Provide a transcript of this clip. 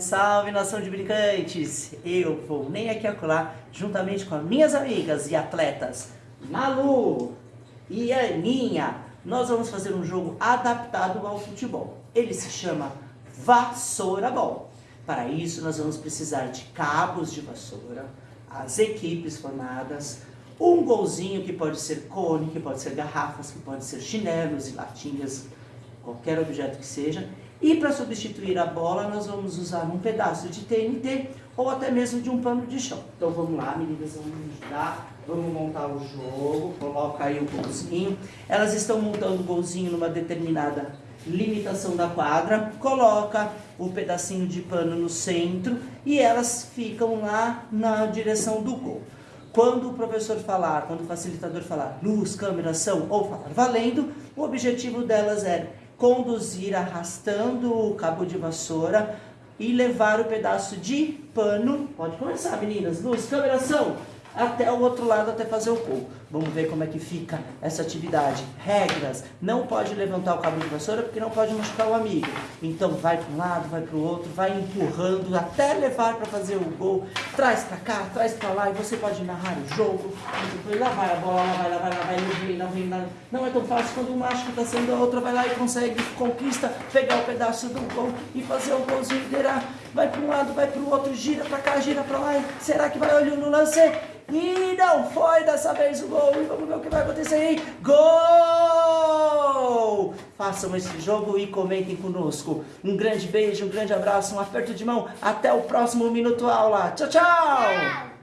Salve nação de brincantes! Eu vou nem aqui acolá, juntamente com as minhas amigas e atletas Malu e Aninha, nós vamos fazer um jogo adaptado ao futebol. Ele se chama Vassoura Ball. Para isso nós vamos precisar de cabos de vassoura, as equipes formadas, um golzinho que pode ser cone, que pode ser garrafas, que pode ser chinelos e latinhas, qualquer objeto que seja. E para substituir a bola, nós vamos usar um pedaço de TNT ou até mesmo de um pano de chão. Então vamos lá, meninas, vamos ajudar. Vamos montar o jogo, coloca aí o golzinho. Elas estão montando o golzinho numa determinada limitação da quadra, coloca o pedacinho de pano no centro e elas ficam lá na direção do gol. Quando o professor falar, quando o facilitador falar luz, câmera, ação ou falar valendo, o objetivo delas é conduzir arrastando o cabo de vassoura e levar o pedaço de pano. Pode começar, meninas. Luz, câmera, ação até o outro lado, até fazer o gol. Vamos ver como é que fica essa atividade. Regras, não pode levantar o cabo de vassoura porque não pode machucar o amigo. Então vai para um lado, vai para o outro, vai empurrando até levar para fazer o gol. Traz para cá, traz para lá e você pode narrar o jogo. Lá vai a bola, lá vai, lá vai, lá vai, vem, não é tão fácil quando um macho está sendo a outra vai lá e consegue, conquista, pegar o pedaço do gol e fazer o golzinho inteirar. Vai para um lado, vai para o outro, gira para cá, gira para lá. Será que vai olhando no lance? E não foi dessa vez o gol. E vamos ver o que vai acontecer aí. Gol! Façam esse jogo e comentem conosco. Um grande beijo, um grande abraço, um aperto de mão. Até o próximo Minuto Aula. Tchau, tchau!